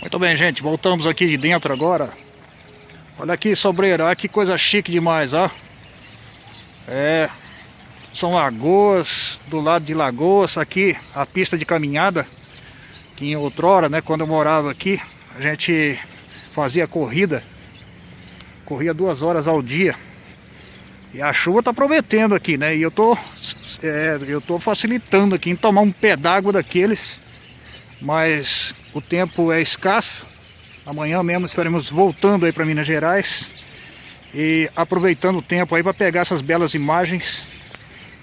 Muito bem, gente. Voltamos aqui de dentro agora. Olha aqui, sobreira. Olha que coisa chique demais, ó. É... São lagoas, do lado de lagoas, aqui a pista de caminhada. Que em outrora, né, quando eu morava aqui, a gente fazia corrida. Corria duas horas ao dia. E a chuva tá prometendo aqui, né? E eu tô, é, eu tô facilitando aqui em tomar um d'água daqueles. Mas o tempo é escasso. Amanhã mesmo estaremos voltando aí para Minas Gerais. E aproveitando o tempo aí para pegar essas belas imagens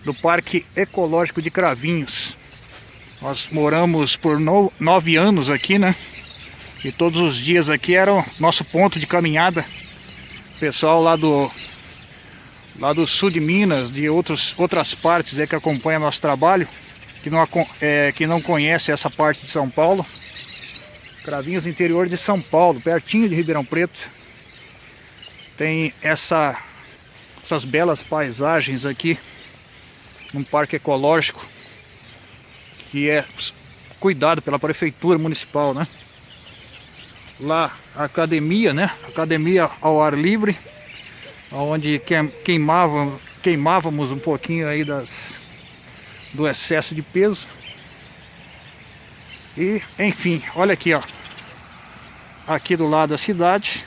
do Parque Ecológico de Cravinhos. Nós moramos por no, nove anos aqui, né? E todos os dias aqui era o nosso ponto de caminhada. O pessoal lá do lá do sul de Minas, de outros, outras partes aí que acompanham nosso trabalho, que não, é, que não conhece essa parte de São Paulo. Cravinhos interior de São Paulo, pertinho de Ribeirão Preto. Tem essa, essas belas paisagens aqui, num parque ecológico, que é cuidado pela prefeitura municipal, né? Lá academia, né? Academia ao ar livre, onde queimava, queimávamos um pouquinho aí das, do excesso de peso. E, enfim, olha aqui, ó. Aqui do lado da cidade.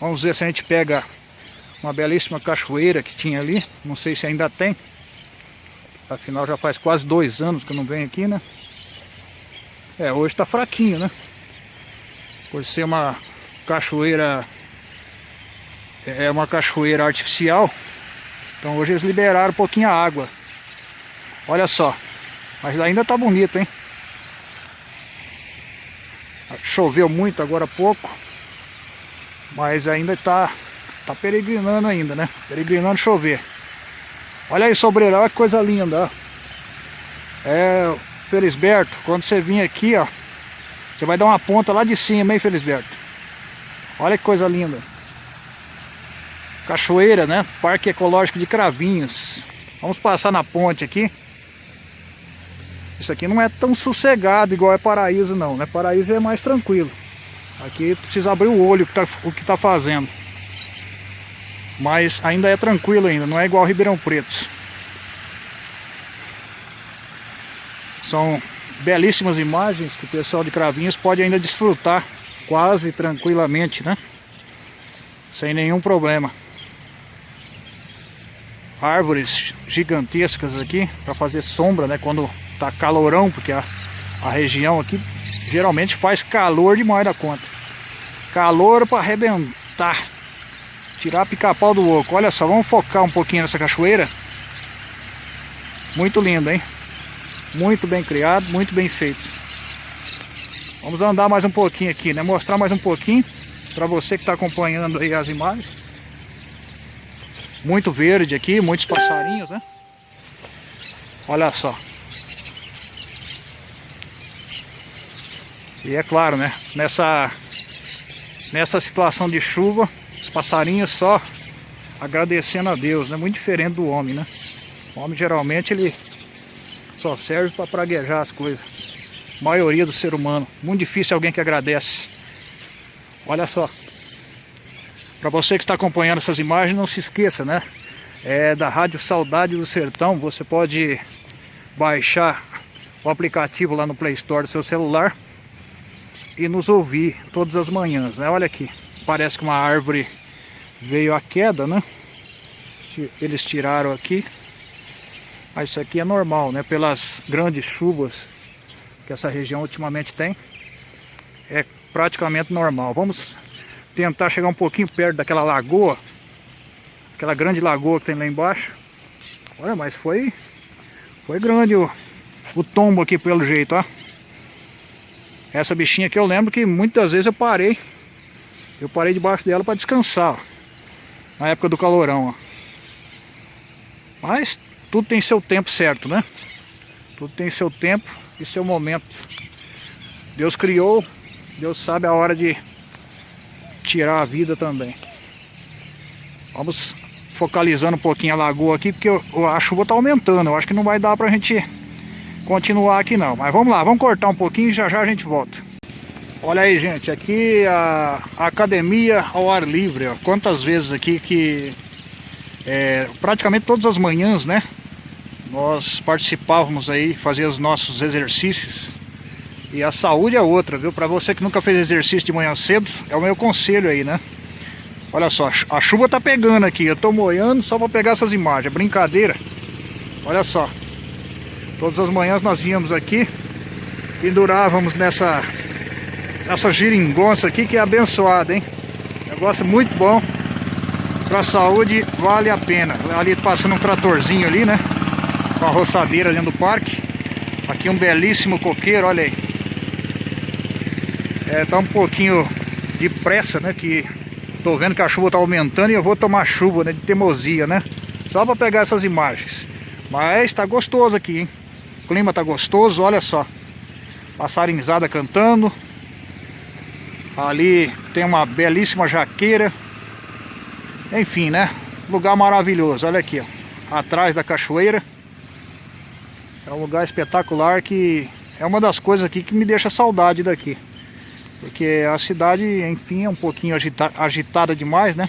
Vamos ver se a gente pega uma belíssima cachoeira que tinha ali. Não sei se ainda tem. Afinal, já faz quase dois anos que eu não venho aqui, né? É, hoje tá fraquinho, né? Por ser uma cachoeira... É uma cachoeira artificial. Então hoje eles liberaram um pouquinho a água. Olha só. Mas ainda tá bonito, hein? Choveu muito agora há pouco. Mas ainda tá, tá peregrinando ainda, né? Peregrinando chover. Olha aí, sobreira, olha que coisa linda, ó. É, Felisberto, quando você vir aqui, ó. Você vai dar uma ponta lá de cima, hein, Felisberto? Olha que coisa linda. Cachoeira, né? Parque Ecológico de Cravinhos. Vamos passar na ponte aqui. Isso aqui não é tão sossegado igual é Paraíso não, né? Paraíso é mais tranquilo. Aqui precisa abrir o olho tá, o que está fazendo. Mas ainda é tranquilo ainda, não é igual Ribeirão Preto. São belíssimas imagens que o pessoal de Cravinhos pode ainda desfrutar quase tranquilamente, né? Sem nenhum problema. Árvores gigantescas aqui para fazer sombra, né? Quando tá calorão, porque a, a região aqui geralmente faz calor demais da conta. Calor para arrebentar. Tirar pica-pau do oco. Olha só, vamos focar um pouquinho nessa cachoeira. Muito lindo, hein? Muito bem criado, muito bem feito. Vamos andar mais um pouquinho aqui, né? Mostrar mais um pouquinho para você que está acompanhando aí as imagens. Muito verde aqui, muitos passarinhos, né? Olha só. E é claro, né? Nessa, nessa situação de chuva, os passarinhos só agradecendo a Deus, né? Muito diferente do homem, né? O homem geralmente ele só serve para praguejar as coisas. A maioria do ser humano. Muito difícil alguém que agradece. Olha só. Para você que está acompanhando essas imagens, não se esqueça, né? É da Rádio Saudade do Sertão. Você pode baixar o aplicativo lá no Play Store do seu celular e nos ouvir todas as manhãs, né? Olha aqui, parece que uma árvore veio à queda, né? Eles tiraram aqui. Mas isso aqui é normal, né? Pelas grandes chuvas que essa região ultimamente tem. É praticamente normal. Vamos tentar chegar um pouquinho perto daquela lagoa. Aquela grande lagoa que tem lá embaixo. Olha, mas foi... Foi grande o, o tombo aqui pelo jeito, ó. Essa bichinha aqui eu lembro que muitas vezes eu parei. Eu parei debaixo dela para descansar. Ó, na época do calorão, ó. Mas tudo tem seu tempo certo, né? Tudo tem seu tempo e seu momento. Deus criou, Deus sabe a hora de tirar a vida também. Vamos focalizando um pouquinho a lagoa aqui, porque a chuva está aumentando. Eu acho que não vai dar para a gente continuar aqui não. Mas vamos lá, vamos cortar um pouquinho e já já a gente volta. Olha aí, gente, aqui a, academia ao ar livre, ó. Quantas vezes aqui que é, praticamente todas as manhãs, né? Nós participávamos aí, fazia os nossos exercícios. E a saúde é outra, viu? Para você que nunca fez exercício de manhã cedo, é o meu conselho aí, né? Olha só, a chuva tá pegando aqui, eu tô moiando só para pegar essas imagens, brincadeira. Olha só, todas as manhãs nós vínhamos aqui, pendurávamos nessa essa giringonça aqui que é abençoada, hein? Negócio muito bom. Pra saúde vale a pena. Ali passando um tratorzinho ali, né? Com a roçadeira dentro do parque. Aqui um belíssimo coqueiro, olha aí. É, tá um pouquinho de pressa, né? Que tô vendo que a chuva tá aumentando e eu vou tomar chuva, né? De teimosia, né? Só pra pegar essas imagens. Mas tá gostoso aqui, hein? O clima tá gostoso, olha só. Passarinzada cantando. Ali tem uma belíssima jaqueira. Enfim, né? Lugar maravilhoso. Olha aqui, ó. Atrás da cachoeira. É um lugar espetacular que é uma das coisas aqui que me deixa saudade daqui. Porque a cidade, enfim, é um pouquinho agita agitada demais, né?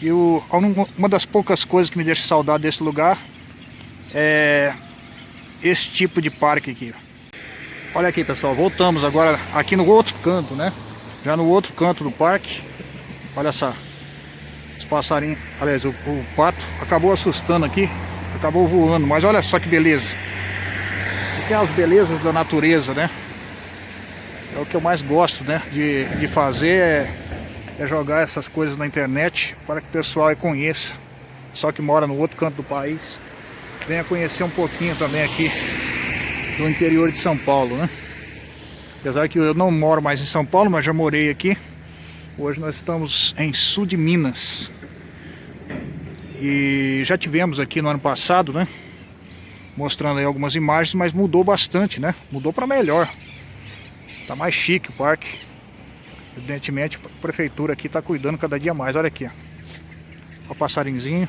E o, uma das poucas coisas que me deixa saudade desse lugar é esse tipo de parque aqui. Olha aqui, pessoal. Voltamos agora aqui no outro canto, né? Já no outro canto do parque, olha só, os passarinhos, aliás, o, o pato acabou assustando aqui, acabou voando, mas olha só que beleza. Isso aqui é as belezas da natureza, né? O que eu mais gosto, né, de, de fazer, é, é jogar essas coisas na internet para que o pessoal conheça, só que mora no outro canto do país, venha conhecer um pouquinho também aqui do interior de São Paulo, né? Apesar que eu não moro mais em São Paulo, mas já morei aqui. Hoje nós estamos em sul de Minas. E já tivemos aqui no ano passado, né? Mostrando aí algumas imagens, mas mudou bastante, né? Mudou para melhor. Tá mais chique o parque. Evidentemente a prefeitura aqui tá cuidando cada dia mais. Olha aqui, ó. O passarinzinho.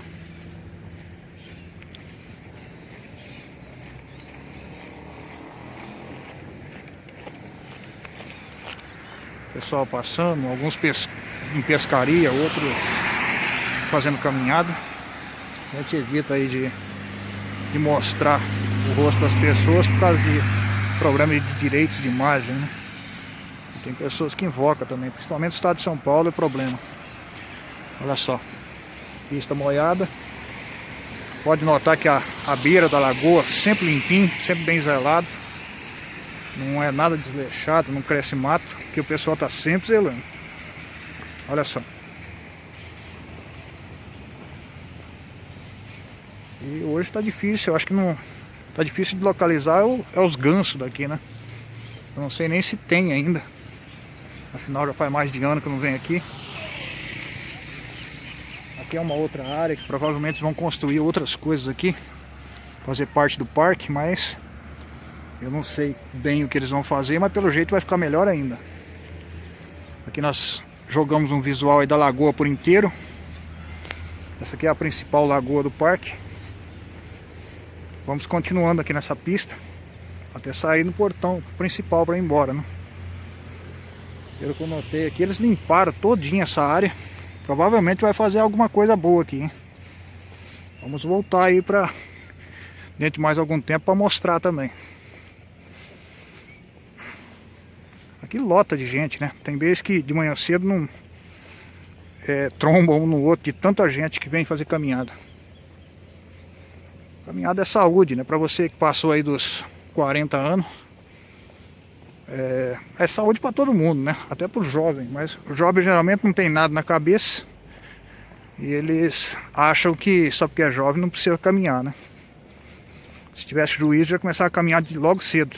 Pessoal passando, alguns pes em pescaria, outros fazendo caminhada. A gente evita aí de, de mostrar o rosto das pessoas por causa de problema de direitos de imagem, né? Tem pessoas que invocam também, principalmente no estado de São Paulo é problema. Olha só, pista molhada. Pode notar que a, a beira da lagoa sempre limpinho, sempre bem zelado. Não é nada desleixado, não cresce mato, que o pessoal tá sempre zelando. Olha só. E hoje tá difícil, eu acho que não tá difícil de localizar o, é os gansos daqui, né? Eu não sei nem se tem ainda. Afinal já faz mais de ano que eu não venho aqui. Aqui é uma outra área que provavelmente vão construir outras coisas aqui. Fazer parte do parque, mas eu não sei bem o que eles vão fazer, mas pelo jeito vai ficar melhor ainda. Aqui nós jogamos um visual aí da lagoa por inteiro. Essa aqui é a principal lagoa do parque. Vamos continuando aqui nessa pista até sair no portão principal para ir embora, né? Pelo que eu notei aqui, eles limparam todinha essa área. Provavelmente vai fazer alguma coisa boa aqui, hein? Vamos voltar aí para dentro de mais algum tempo para mostrar também. Aqui lota de gente, né? Tem vezes que de manhã cedo não é, tromba um no outro de tanta gente que vem fazer caminhada. Caminhada é saúde, né? Para você que passou aí dos 40 anos. É, é saúde para todo mundo, né? Até para o jovem. Mas o jovem geralmente não tem nada na cabeça. E eles acham que só porque é jovem não precisa caminhar, né? Se tivesse juízo já começar a caminhar de logo cedo.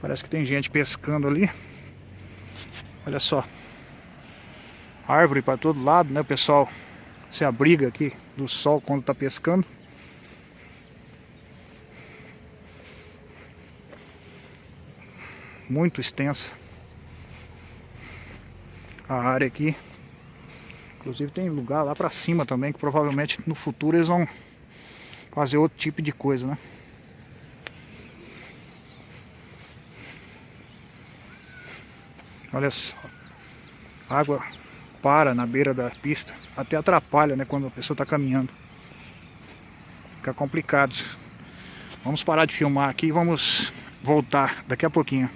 Parece que tem gente pescando ali. Olha só. Árvore para todo lado, né? O pessoal se abriga aqui do sol quando está pescando. Muito extensa. A área aqui. Inclusive tem lugar lá para cima também que provavelmente no futuro eles vão fazer outro tipo de coisa, né? Olha só. A água para na beira da pista. Até atrapalha, né? Quando a pessoa está caminhando. Fica complicado. Vamos parar de filmar aqui e vamos voltar daqui a pouquinho.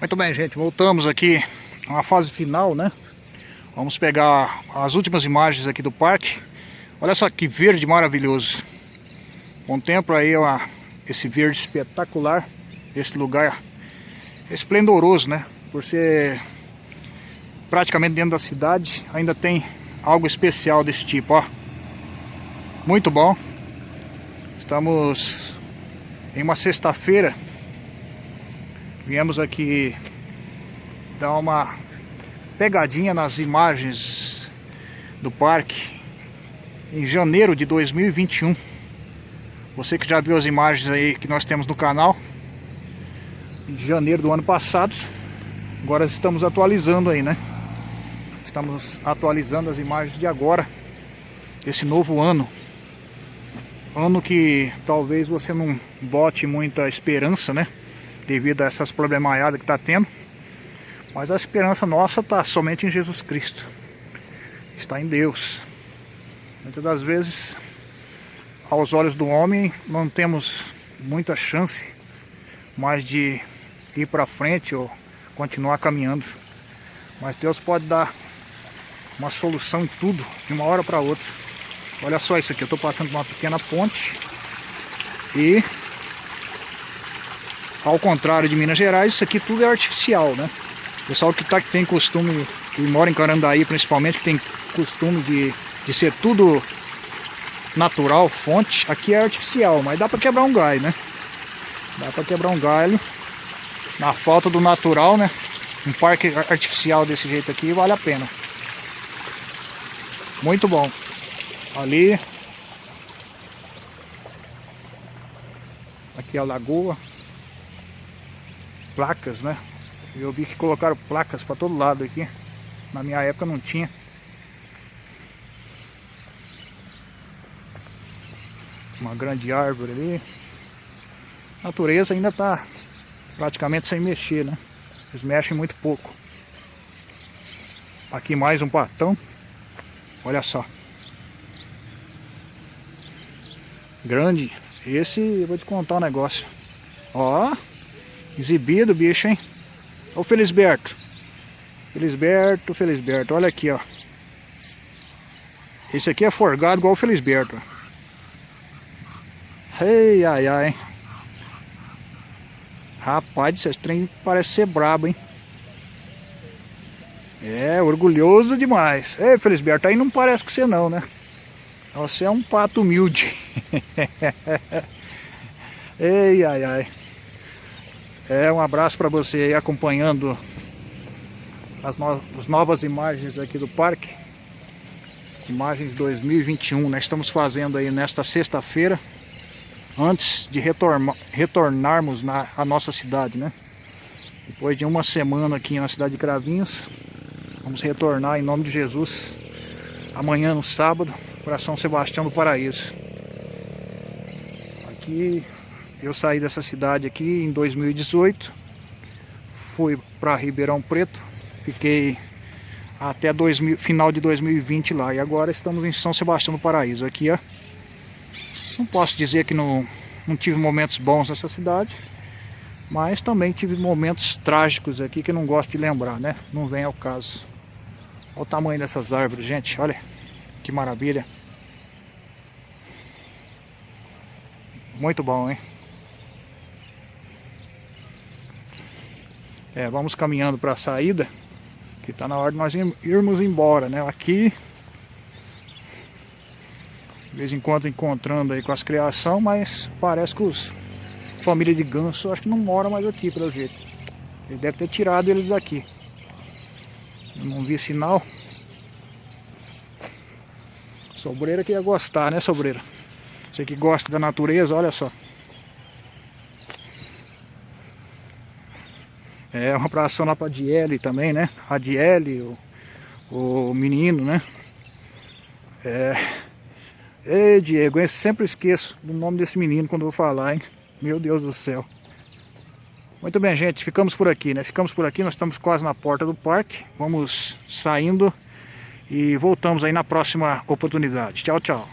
Muito bem, gente. Voltamos aqui na fase final, né? Vamos pegar as últimas imagens aqui do parque. Olha só que verde maravilhoso. Contempla aí ó, esse verde espetacular. Esse lugar esplendoroso, né? Por ser praticamente dentro da cidade, ainda tem algo especial desse tipo, ó. Muito bom. Estamos em uma sexta-feira. Viemos aqui dar uma pegadinha nas imagens do parque em janeiro de 2021. Você que já viu as imagens aí que nós temos no canal de janeiro do ano passado. Agora estamos atualizando aí, né? Estamos atualizando as imagens de agora, esse novo ano. Ano que talvez você não bote muita esperança, né? Devido a essas problemaiadas que está tendo. Mas a esperança nossa está somente em Jesus Cristo. Está em Deus. Muitas das vezes, aos olhos do homem, não temos muita chance mais de ir para frente ou continuar caminhando. Mas Deus pode dar uma solução em tudo, de uma hora para outra. Olha só isso aqui, eu estou passando por uma pequena ponte e ao contrário de Minas Gerais, isso aqui tudo é artificial, né? O pessoal que, tá, que tem costume, que mora em Carandaí principalmente, que tem costume de, de ser tudo natural, fonte, aqui é artificial, mas dá para quebrar um galho, né? Dá para quebrar um galho na falta do natural, né? Um parque artificial desse jeito aqui vale a pena. Muito bom. Ali. Aqui é a lagoa. Placas, né? Eu vi que colocaram placas para todo lado aqui. Na minha época não tinha. Uma grande árvore ali. A natureza ainda está praticamente sem mexer, né? Eles mexem muito pouco. Aqui mais um patão. Olha só. Grande. Esse, eu vou te contar um negócio. Ó, exibido bicho, hein? Ô Felisberto. Felisberto, Felisberto. Olha aqui, ó. Esse aqui é forgado igual o Felisberto. Ei, ai, ai. Rapaz, esse trem parece ser brabo, hein? É, orgulhoso demais. Ei, Felisberto, aí não parece que você não, né? Você é um pato humilde. Ei, ai, ai. É, um abraço para você aí acompanhando as, no as novas imagens aqui do parque. Imagens 2021, nós estamos fazendo aí nesta sexta-feira antes de retornarmos na a nossa cidade, né? Depois de uma semana aqui na cidade de Cravinhos, vamos retornar em nome de Jesus amanhã no sábado para São Sebastião do Paraíso. Aqui eu saí dessa cidade aqui em 2018, fui para Ribeirão Preto, fiquei até 2000, final de 2020 lá e agora estamos em São Sebastião do Paraíso. Aqui ó, não posso dizer que não, não tive momentos bons nessa cidade, mas também tive momentos trágicos aqui que não gosto de lembrar, né? Não vem ao caso. Olha o tamanho dessas árvores, gente, olha que maravilha. Muito bom, hein? É, vamos caminhando para a saída, que está na hora de nós irmos embora, né? Aqui de vez em quando encontrando aí com as criação, mas parece que os família de ganso acho que não mora mais aqui pelo jeito. Ele deve ter tirado eles daqui. Eu não vi sinal. Sobreira que ia gostar, né, Sobreira? Você que gosta da natureza, olha só. É uma abração lá pra Diele também, né? A Diele, o, o menino, né? É, Ei, Diego, eu sempre esqueço do nome desse menino quando eu vou falar, hein? Meu Deus do céu. Muito bem, gente, ficamos por aqui, né? Ficamos por aqui, nós estamos quase na porta do parque. Vamos saindo e voltamos aí na próxima oportunidade. Tchau, tchau.